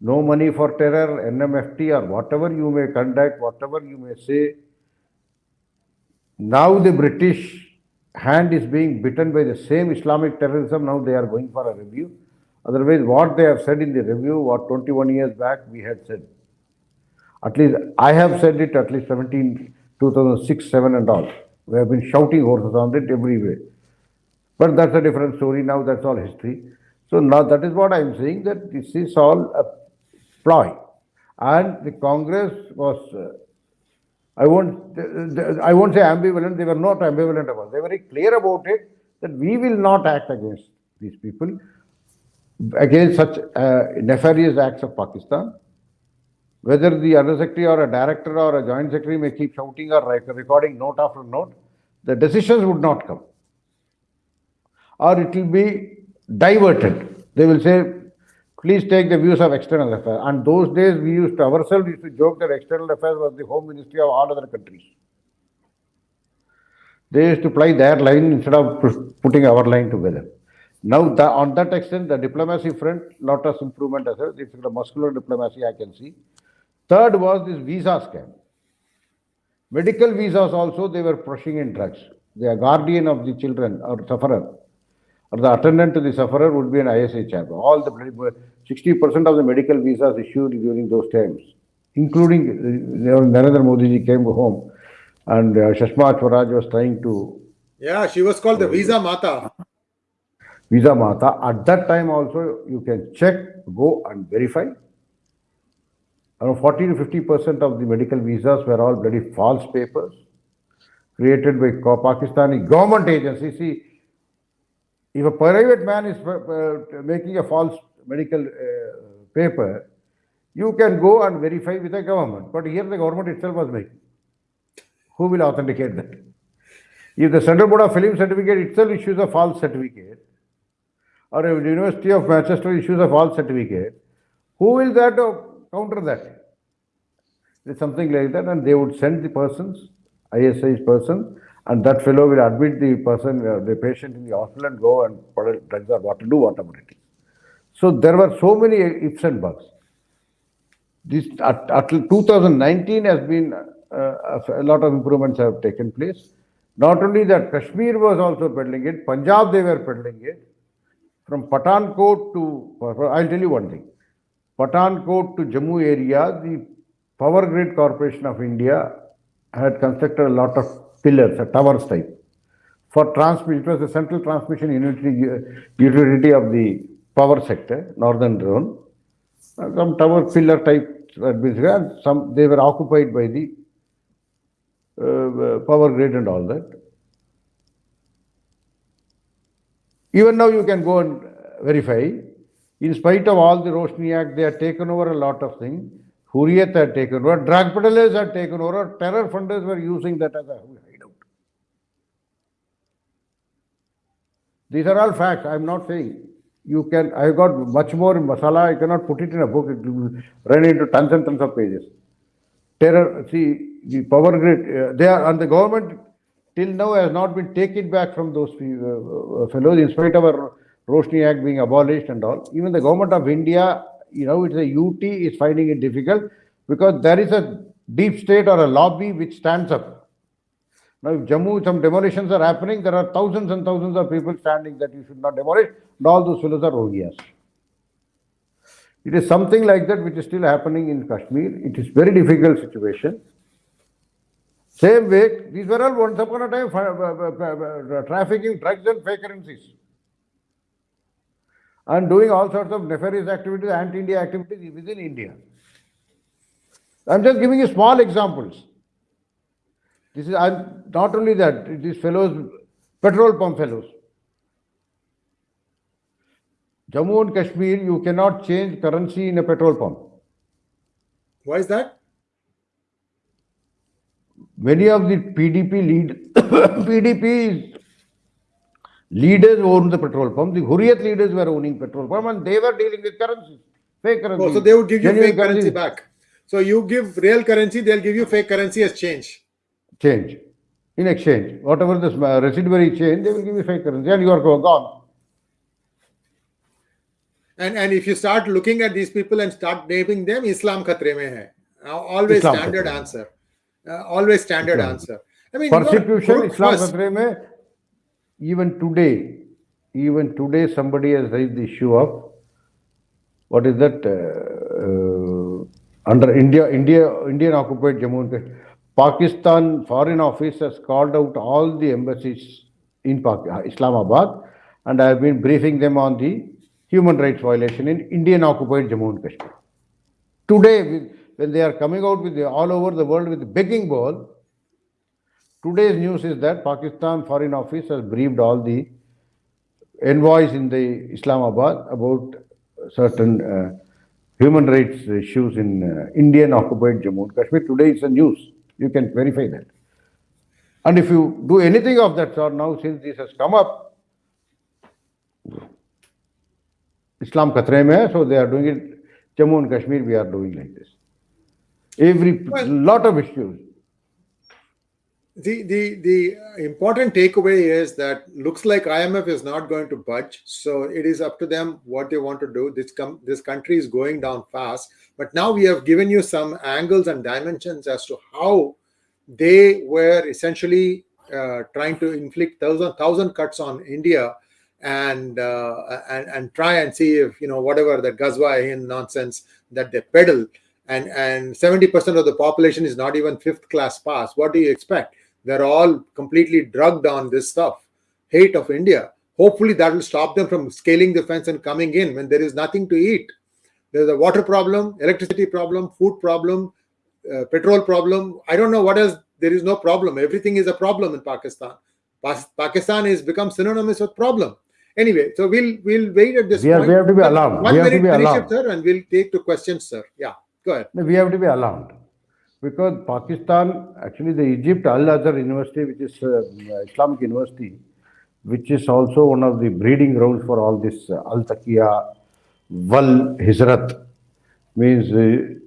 no money for terror, NMFT or whatever you may conduct, whatever you may say. Now the British hand is being bitten by the same Islamic terrorism. Now they are going for a review. Otherwise, what they have said in the review, what 21 years back we had said. At least I have said it at least 17, 2006, 7 and all. We have been shouting horses on it everywhere. But that's a different story now, that's all history. So now that is what I'm saying, that this is all a ploy. And the Congress was, uh, I won't, I won't say ambivalent, they were not ambivalent about it. They were very clear about it, that we will not act against these people, against such uh, nefarious acts of Pakistan. Whether the undersecretary or a director or a joint secretary may keep shouting or recording note after note, the decisions would not come. Or it will be diverted. They will say, please take the views of external affairs. And those days we used to ourselves used to joke that external affairs was the home ministry of all other countries. They used to play their line instead of putting our line together. Now, the, on that extent, the diplomacy front, lot of improvement as well. Is the muscular diplomacy I can see. Third was this visa scam. Medical visas also, they were pushing in drugs. The guardian of the children or sufferer, or the attendant to the sufferer would be an chap. All the 60% of the medical visas issued during those times, including uh, Narendra Modi ji came home and uh, Sushma Swaraj was trying to. Yeah, she was called the Visa Mata. Visa Mata. At that time also, you can check, go and verify. Around 40 to 50 percent of the medical visas were all bloody false papers created by Pakistani government agencies. See, if a private man is uh, making a false medical uh, paper, you can go and verify with the government. But here the government itself was making. Who will authenticate that? If the Central Board of Film Certificate itself issues a false certificate, or if the University of Manchester issues a false certificate, who will that uh, counter that? It's something like that, and they would send the persons, ISI's person, and that fellow will admit the person, uh, the patient in the hospital and go and put drugs or what to do, whatever it is. So there were so many ifs and buts. This at, at 2019 has been uh, a lot of improvements have taken place. Not only that, Kashmir was also peddling it, Punjab they were peddling it. From Pathankot to, I'll tell you one thing. Pathankot to Jammu area, the Power Grid Corporation of India had constructed a lot of pillars, a towers type. For transmission, it was the central transmission utility of the power sector, northern zone. Some tower pillar type, and some they were occupied by the uh, power grid and all that. Even now you can go and verify. In spite of all the Roshni Act, they have taken over a lot of things. Hurriyat had taken over, drug peddlers had taken over, terror funders were using that as a hideout. These are all facts. I am not saying you can, I have got much more in masala, I cannot put it in a book, it will run into tons and tons of pages. Terror, see, the power grid, uh, they are, and the government till now has not been taken back from those uh, uh, fellows in spite of our Roshni Act being abolished and all. Even the government of India, you know, it's a UT is finding it difficult because there is a deep state or a lobby which stands up. Now, if Jammu, some demolitions are happening, there are thousands and thousands of people standing that you should not demolish, and all those fellows are Rohias. It is something like that which is still happening in Kashmir. It is very difficult situation. Same way, these were all once upon a time uh, uh, uh, trafficking drugs and fake currencies. And doing all sorts of nefarious activities, anti-India activities within India. I'm just giving you small examples. This is I'm, not only that, these fellows, petrol pump fellows. Jammu and Kashmir, you cannot change currency in a petrol pump. Why is that? many of the PDP lead <coughs> PDP leaders own the petrol pump. The Hurriyat leaders were owning petrol pump and they were dealing with currency, fake currency. Oh, so they would give you fake currency, currency back. So you give real currency, they'll give you fake currency as change. Change. In exchange. Whatever the residuary change, they will give you fake currency and you are gone. And and if you start looking at these people and start naming them, Islam khatre mein hai. Always Islam standard khatre. answer. Uh, always standard Islam. answer. I mean, persecution, Islam Khatre mein, even today, even today, somebody has raised the issue of what is that uh, uh, under India, India, Indian occupied Jammu and Kashmir. Pakistan Foreign Office has called out all the embassies in Pak- Islamabad and I have been briefing them on the human rights violation in Indian occupied Jammu and Kashmir. Today, when they are coming out with the, all over the world with the begging bowl, today's news is that Pakistan Foreign Office has briefed all the envoys in the Islamabad about certain uh, human rights issues in uh, Indian occupied Jammu and Kashmir. Today it's a news. You can verify that. And if you do anything of that sort now, since this has come up, Islam khatre mein so they are doing it. Jammu and Kashmir, we are doing like this. Every Well- lot of issues. The the the important takeaway is that looks like IMF is not going to budge. So it is up to them what they want to do. This com- this country is going down fast. But now we have given you some angles and dimensions as to how they were essentially uh, trying to inflict thousand thousand cuts on India and uh, and and try and see if you know whatever the Hind nonsense that they peddle and and 70% of the population is not even fifth class pass what do you expect they're all completely drugged on this stuff. Hate of india. Hopefully that will stop them from scaling the fence and coming in when there is nothing to eat. There's a water problem electricity problem food problem uh, petrol problem. I don't know what else. There is no problem. Everything is a problem in pakistan. Pas- pakistan has become synonymous with problem. Anyway so we'll we'll wait at this We are- point. we have to be alarmed. one We have to minute be it, alarmed. sir and we'll take to questions sir. Yeah go ahead. We have to be alarmed because Pakistan, actually, the Egypt Al Azhar University, which is uh, Islamic University, which is also one of the breeding grounds for all this uh, Al Taqiyya, Wal Hijrat, means uh,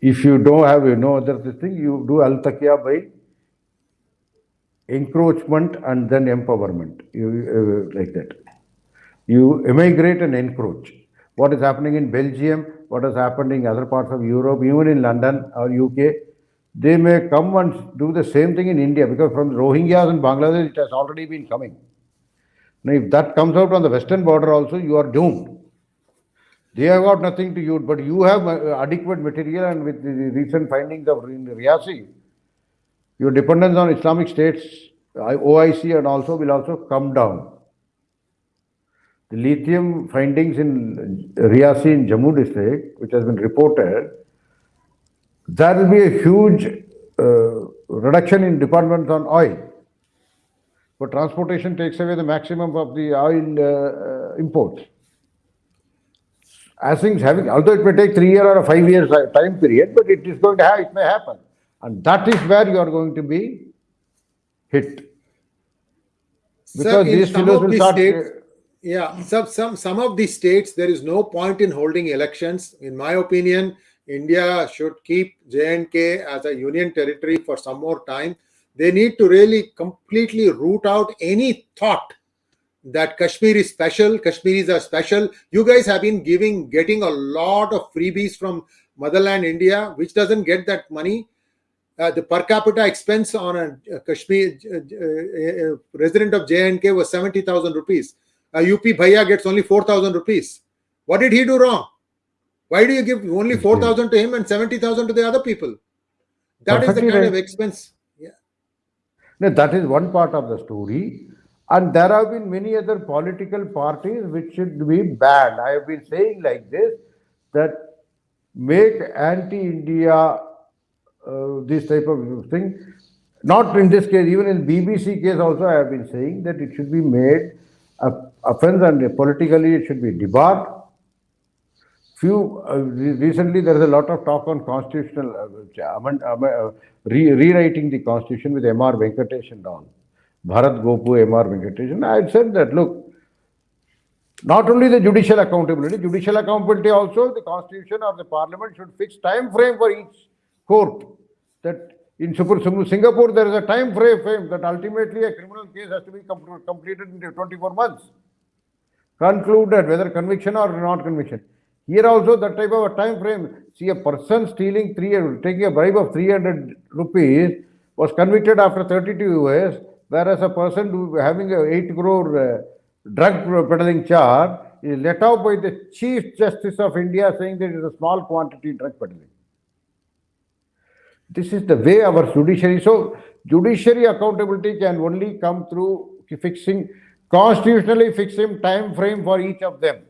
if you don't have uh, no other thing, you do Al Taqiyya by encroachment and then empowerment, you, uh, like that. You immigrate and encroach. What is happening in Belgium, what has happened in other parts of Europe, even in London or UK, they may come and do the same thing in India because from Rohingyas in Bangladesh, it has already been coming. Now, if that comes out on the western border also, you are doomed. They have got nothing to use, but you have uh, adequate material and with the recent findings of Reasi, your dependence on Islamic states, OIC and also will also come down. The lithium findings in Reasi in Jammu district, which has been reported, there will be a huge uh, reduction in dependence on oil. But transportation takes away the maximum of the oil uh, uh, imports. As things having, although it may take three year or a five years uh, time period, but it is going to have, it may happen. And that is where you are going to be hit. Sir, Because in these fellows will start, states, uh, yeah, some some some of these states there is no point in holding elections. In my opinion, India should keep J and K as a union territory for some more time. They need to really completely root out any thought that Kashmir is special, Kashmiris are special. You guys have been giving, getting a lot of freebies from motherland India, which doesn't get that money. Uh, the per capita expense on a, a Kashmir uh, uh, uh, resident of J&K was 70,000 rupees. A UP Bhaiya gets only 4,000 rupees. What did he do wrong? Why do you give only 4,000 to him and 70,000 to the other people? That is the kind right. of expense. Yeah. No, that is one part of the story. And there have been many other political parties which should be banned. I have been saying like this that make anti-India uh, this type of thing. Not in this case, even in BBC case also I have been saying that it should be made a offense and politically it should be debarred. Few uh, re- recently there is a lot of talk on constitutional uh, uh, re- rewriting the constitution with M.R. Venkatesh and all. Bharat Gopu, M.R. Venkatesh. I had said that look, not only the judicial accountability, judicial accountability also the constitution or the parliament should fix time frame for each court. That in Singapore there is a time frame that ultimately a criminal case has to be completed in 24 months concluded whether conviction or not conviction. Here also that type of a time frame. See a person stealing three, taking a bribe of 300 rupees was convicted after 32 years, whereas a person having a 8 crore uh, drug peddling charge is let out by the Chief Justice of India saying that it is a small quantity drug peddling. This is the way our judiciary. So judiciary accountability can only come through fixing constitutionally fixing time frame for each of them.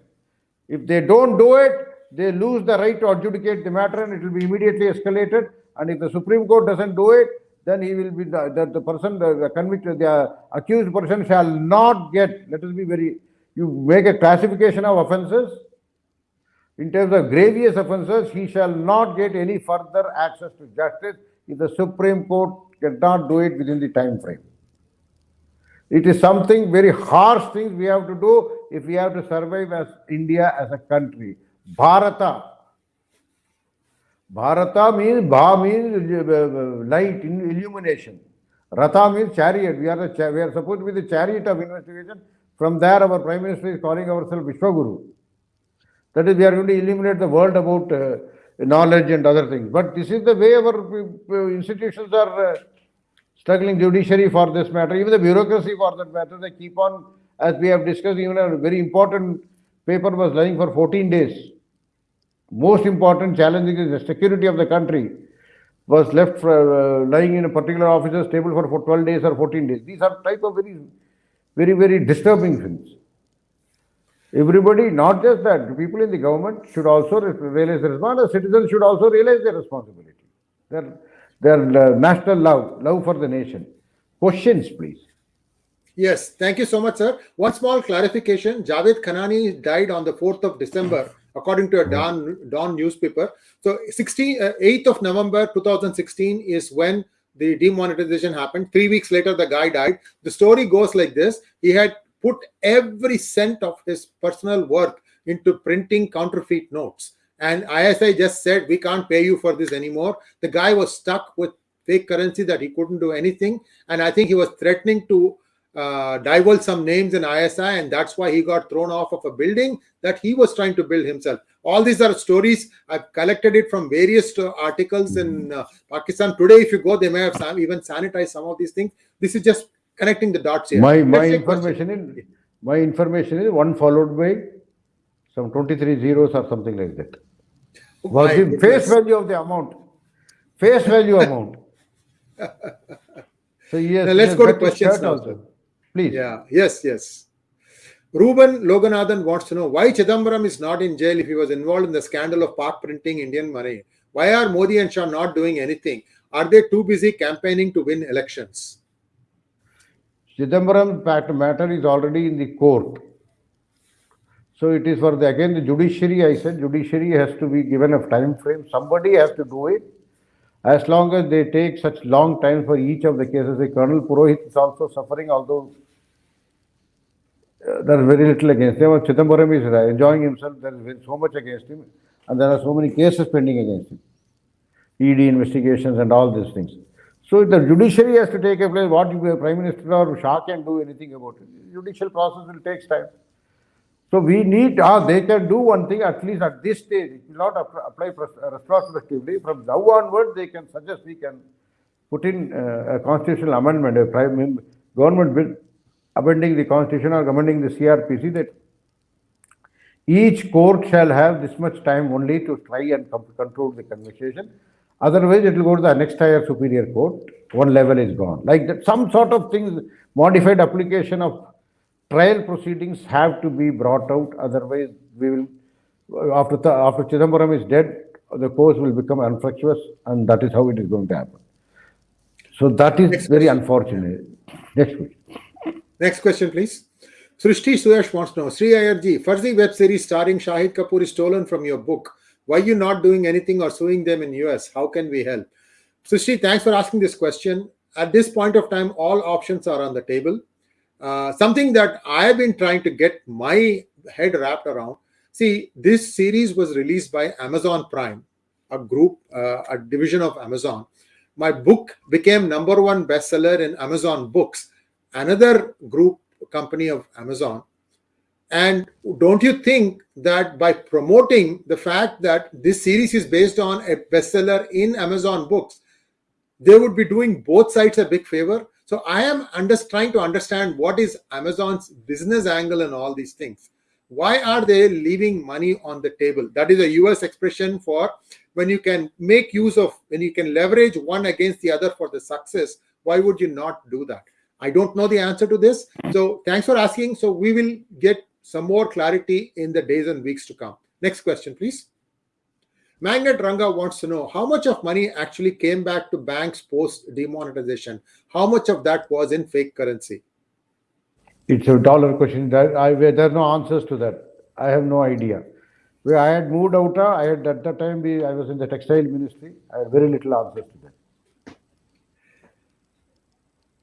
If they don't do it, they lose the right to adjudicate the matter and it will be immediately escalated. And if the Supreme Court doesn't do it, then he will be the, the, the person, the, the convicted, the accused person shall not get, let us be very, you make a classification of offences. In terms of grievous offences, he shall not get any further access to justice if the Supreme Court cannot do it within the time frame. It is something very harsh things we have to do if we have to survive as India as a country. Bharata. Bharata means Bha means light, illumination. Ratha means chariot. We are the we are supposed to be the chariot of investigation. From there, our Prime Minister is calling ourselves Vishwaguru. That is, we are going to illuminate the world about uh, knowledge and other things. But this is the way our uh, institutions are uh, struggling judiciary for this matter, even the bureaucracy for that matter, they keep on, as we have discussed, even a very important paper was lying for 14 days. Most important challenge is the security of the country was left for, uh, lying in a particular officer's table for, for 12 days or 14 days. These are type of very, very, very disturbing things. Everybody, not just that, people in the government should also realize their responsibility. Citizens should also realize their responsibility. Their, their uh, national love, love for the nation. Questions, please. Yes, thank you so much, sir. One small clarification. Javed Khanani died on the 4th of December, according to a Dawn, Dawn newspaper. So 16, uh, 8th of November 2016 is when the demonetization happened. Three weeks later, the guy died. The story goes like this. He had put every cent of his personal worth into printing counterfeit notes. And ISI just said, we can't pay you for this anymore. The guy was stuck with fake currency that he couldn't do anything. And I think he was threatening to uh, divulge some names in ISI, and that's why he got thrown off of a building that he was trying to build himself. All these are stories. I've collected it from various uh, articles in uh, Pakistan. Today, if you go, they may have even sanitized some of these things. This is just connecting the dots here. My, my information is my information is one followed by some 23 zeros or something like that was the face value of the amount. Face value amount. <laughs> so yes. Now let's go to questions also. Please. Yeah. Yes. Yes. Ruben Loganathan wants to know why Chidambaram is not in jail if he was involved in the scandal of part printing Indian money. Why are Modi and Shah not doing anything? Are they too busy campaigning to win elections? Chidambaram matter is already in the court. So it is for the again the judiciary. I said judiciary has to be given a time frame. Somebody has to do it. As long as they take such long time for each of the cases, the Colonel Purohit is also suffering, although uh, there is very little against him. Chidambaram is enjoying himself. There is so much against him, and there are so many cases pending against him. ED investigations and all these things. So the judiciary has to take a place. What Prime Minister or Shah can do anything about it. Judicial process will take time. So we need, ah, they can do one thing at least at this stage. It will not apply retrospectively. From now onward, they can suggest we can put in uh, a constitutional amendment, a prime government bill amending the constitution or amending the CRPC that each court shall have this much time only to try and control the conversation. Otherwise, it will go to the next higher superior court. One level is gone. Like that, some sort of things, modified application of trial proceedings have to be brought out. Otherwise, we will, after, the, after Chidambaram is dead, the cause will become infructuous and that is how it is going to happen. So that is Next very question. unfortunate. Next question. Next question, please. Srishti Suyash wants to know, Sri IRG, Farzi web series starring Shahid Kapoor is stolen from your book. Why are you not doing anything or suing them in US? How can we help? Srishti, thanks for asking this question. At this point of time, all options are on the table. Uh, something that I have been trying to get my head wrapped around. See, this series was released by Amazon Prime, a group, uh, a division of Amazon. My book became number one bestseller in Amazon Books, another group company of Amazon. And don't you think that by promoting the fact that this series is based on a bestseller in Amazon Books, they would be doing both sides a big favor? So I am under, trying to understand what is Amazon's business angle and all these things. why are they leaving money on the table? That is a US expression for when you can make use of, when you can leverage one against the other for the success, why would you not do that? I don't know the answer to this. Mm. So thanks for asking. So we will get some more clarity in the days and weeks to come. Next question, please. Magnet Ranga wants to know how much of money actually came back to banks post demonetization. How much of that was in fake currency? It's a dollar question. There, I, there are no answers to that. I have no idea. I had moved out, I had at that time we, I was in the textile ministry. I had very little answers to that.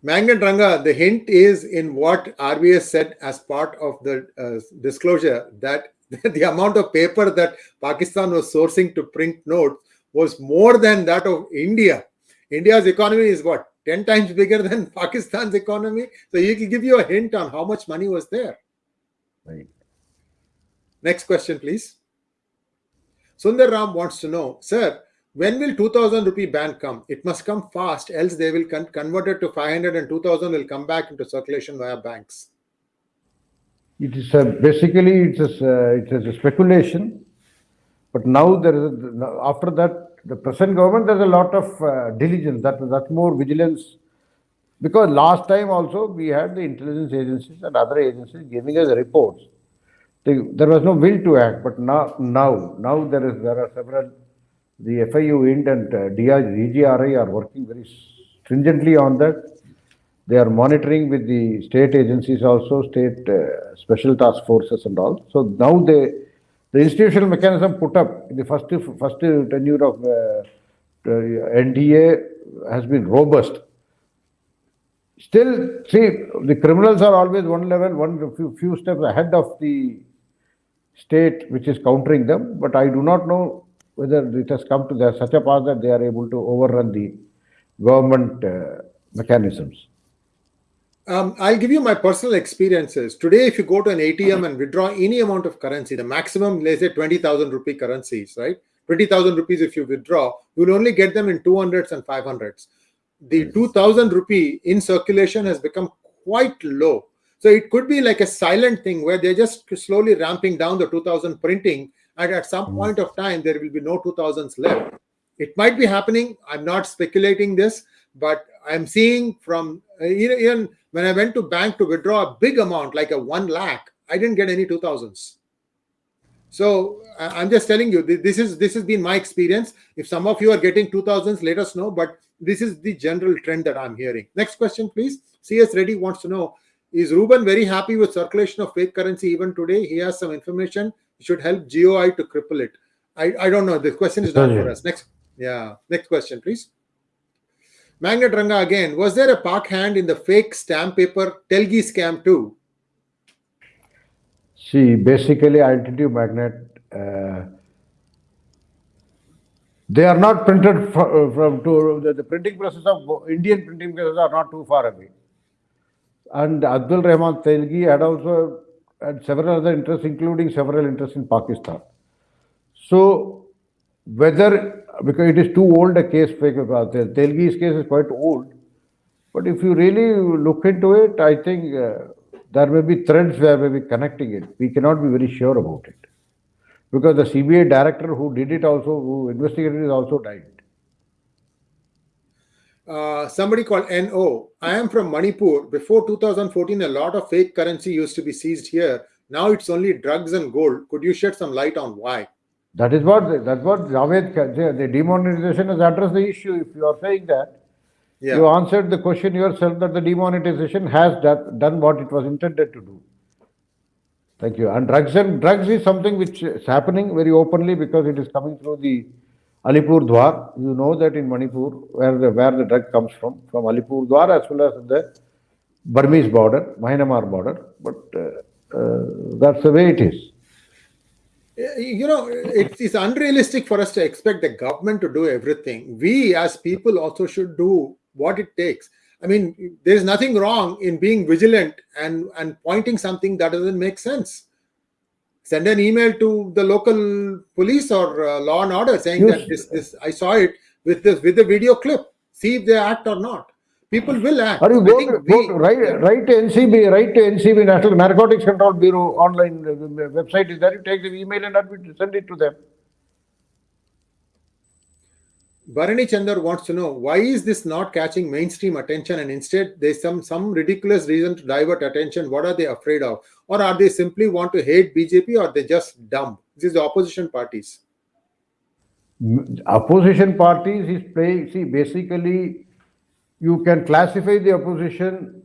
Magnet Ranga, the hint is in what RVS said as part of the uh, disclosure that <laughs> the amount of paper that Pakistan was sourcing to print notes was more than that of India. India's economy is what 10 times bigger than <laughs> Pakistan's economy. So he can give you a hint on how much money was there. Right. Next question, please. Sundar Ram wants to know, sir, when will 2000 rupee ban come? It must come fast, else they will con convert it to 500 and 2000 will come back into circulation via banks. It is a, basically it's a, it is a speculation, but now there is a, after that the present government there's a lot of uh, diligence that that more vigilance. Because last time also we had the intelligence agencies and other agencies giving us reports. There was no will to act, but now now now there is there are several the FIU IND and uh, DGRI are working very stringently on that they are monitoring with the state agencies also, state uh, special task forces and all. So now they, the institutional mechanism put up in the first, first tenure of uh, NDA has been robust. Still, see, the criminals are always one level, one few, few steps ahead of the state which is countering them. But I do not know whether it has come to such a pass that they are able to overrun the government uh, mechanisms. Um, I'll give you my personal experiences. Today, if you go to an ATM and withdraw any amount of currency, the maximum, let's say 20,000 rupee currencies, right? 20,000 rupees if you withdraw, you'll only get them in 200s and 500s. The 2,000 rupee in circulation has become quite low. So it could be like a silent thing where they're just slowly ramping down the 2000 printing and at some hmm. point of time, there will be no 2000s left. It might be happening. I'm not speculating this, but I'm seeing from uh, even when I went to bank to withdraw a big amount, like a one lakh, I didn't get any 2000s. So I'm just telling you, this is this has been my experience. If some of you are getting 2000s, let us know. But this is the general trend that I'm hearing. Next question, please. CS Reddy wants to know, is Ruben very happy with circulation of fake currency even today? He has some information. should help GOI to cripple it. I, I don't know. The question is not for us. Next. Yeah. Next question, please. Magnet Ranga again, was there a Pak hand in the fake stamp paper Telgi scam too? See, basically, you, Magnet, uh, they are not printed from, uh, from to, the, the, printing process of Indian printing presses are not too far away. And Abdul Rahman Telgi had also had several other interests, including several interests in Pakistan. So, whether because it is too old a case. Telgi's case is quite old. But if you really look into it, I think uh, there may be threads where may be connecting it. We cannot be very sure about it. Because the CBI director who did it also, who investigated it also died. Uh, somebody called NO. I am from Manipur. Before 2014, a lot of fake currency used to be seized here. Now it's only drugs and gold. Could you shed some light on why? That is what that's what Javed the demonetization has addressed the issue. If you are saying that, yeah. you answered the question yourself that the demonetization has that, done what it was intended to do. Thank you. And drugs and drugs is something which is happening very openly because it is coming through the Alipur Dwar. You know that in Manipur, where the where the drug comes from, from Alipur Dwar as well as the Burmese border, Myanmar border. But uh, uh, that's the way it is you know, it is unrealistic for us to expect the government to do everything. We as people also should do what it takes. I mean, there's nothing wrong in being vigilant and, and pointing something that doesn't make sense. Send an email to the local police or uh, law and order saying yes. that this, this I saw it with this with the video clip. See if they act or not. People will act. Or you go to, we- go write, write to NCB, write to NCB, National Narcotics Control Bureau online uh, website is there. You take the email and send it to them. Bharani Chandar wants to know why is this not catching mainstream attention and instead there's some some ridiculous reason to divert attention. What are they afraid of? Or are they simply want to hate BJP or they just dumb? This is the opposition parties. Opposition parties is playing, see, basically, you can classify the opposition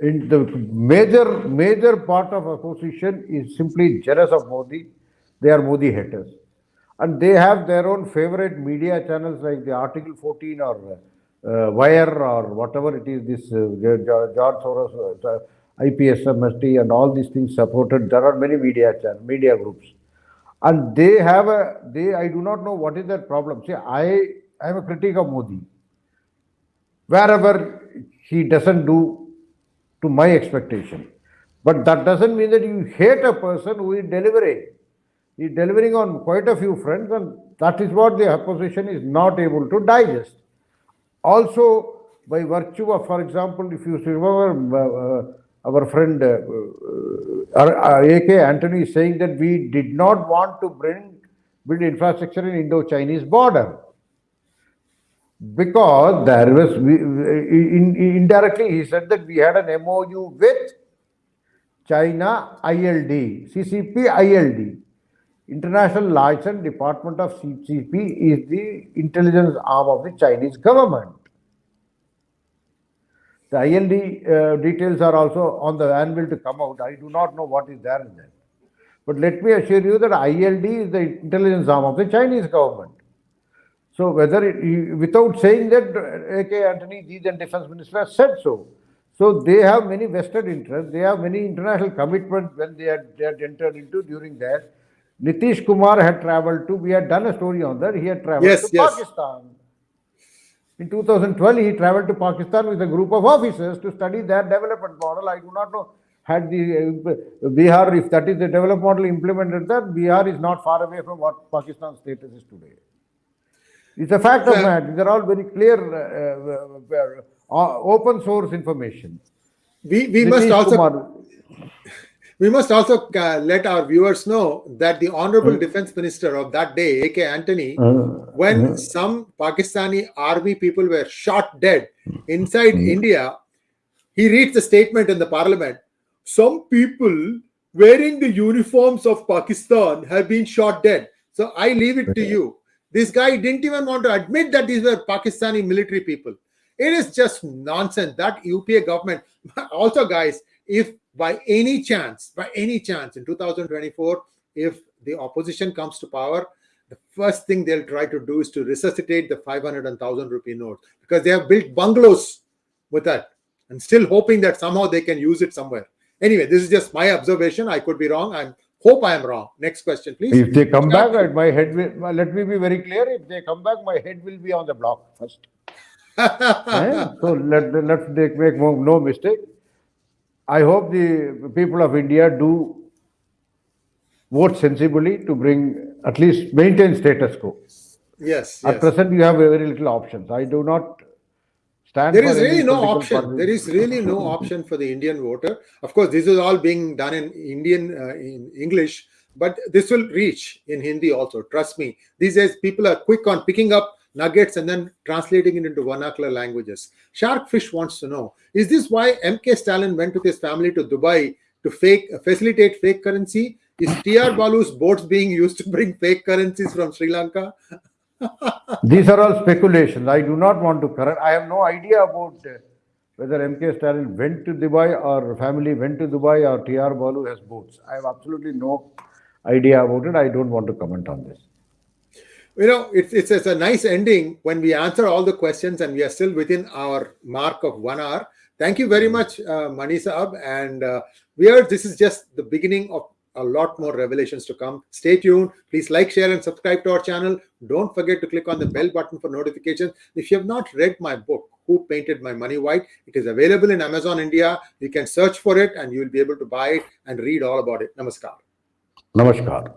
in the major, major part of opposition is simply jealous of Modi. They are Modi haters. And they have their own favorite media channels like the Article 14 or uh, Wire or whatever it is, this uh, Ge- Ge- George Soros, uh, IPSMST and all these things supported. There are many media channel, media groups and they have a they i do not know what is their problem see i i am a critic of modi wherever he doesn't do to my expectation. But that doesn't mean that you hate a person who is delivering. He is delivering on quite a few fronts and that is what the opposition is not able to digest. Also by virtue of for example if you remember uh, uh, our friend uh, uh, uh, ak antony is saying that we did not want to bring build infrastructure in indo-chinese border because there was we, in, in- indirectly he said that we had an mou with china ild ccp ild international liaison department of ccp is the intelligence arm of the chinese government the ILD uh, details are also on the anvil to come out. I do not know what is there in that. But let me assure you that ILD is the intelligence arm of the Chinese government. So whether it, without saying that, AK Antony, the then defense minister has said so. So they have many vested interests. They have many international commitments when they had, they had entered into during that. Nitish Kumar had traveled to, we had done a story on that. He had traveled Yes, to yes. Pakistan. In 2012, he traveled to Pakistan with a group of officers to study their development model. I do not know had the uh, Bihar, if that is the development model implemented there, Bihar is not far away from what Pakistan's status is today. It's a fact of fact. These are all very clear, uh, uh, uh, open source information. We we must also Kumar- <laughs> we must also uh, let our viewers know that the honorable defense minister of that day, AK Antony, when some Pakistani army people were shot dead inside India, he reads the statement in the parliament. Some people wearing the uniforms of Pakistan have been shot dead. So I leave it to you. This guy didn't even want to admit that these were Pakistani military people. It is just nonsense. That UPA government, <laughs> also, guys, if by any chance, by any chance in 2024, if the opposition comes to power, the first thing they'll try to do is to resuscitate the 500 and 1000 rupee notes because they have built bungalows with that and still hoping that somehow they can use it somewhere. Anyway, this is just my observation. I could be wrong. I hope I am wrong. Next question, please. If they come back, my head will, let me be very clear. If they come back, my head will be on the block first. <laughs> Eh? So let, let's make, make no no mistake. I hope the people of India do vote sensibly to bring, at least maintain status quo. yes, At yes. present, you have very little options. I do not stand There is really no option. There is really no option for the Indian voter. Of course, this is all being done in Indian uh, in English, but this will reach in Hindi also. Trust me. These days, people are quick on picking up nuggets and then translating it into vernacular languages. Sharkfish wants to know: Is this why MK Stalin went with his family to Dubai to fake facilitate fake currency? Is TR Balu's boats being used to bring fake currencies from Sri Lanka? These are all speculations. I do not want to correct. I have no idea about uh, whether MK Stalin went to Dubai or family went to Dubai or TR Balu has boats. I have absolutely no idea about it. I don't want to comment on this. you know it's, it's it's a nice ending when we answer all the questions and we are still within our mark of one hour thank you very much uh, mani Saab. and uh, we are this is just the beginning of a lot more revelations to come. Stay tuned. Please like share and subscribe to our channel. Don't forget to click on the bell button for notifications. If you have not read my book who painted my money white it is available in amazon india. You can search for it and you will be able to buy it and read all about it. Namaskar. Namaskar.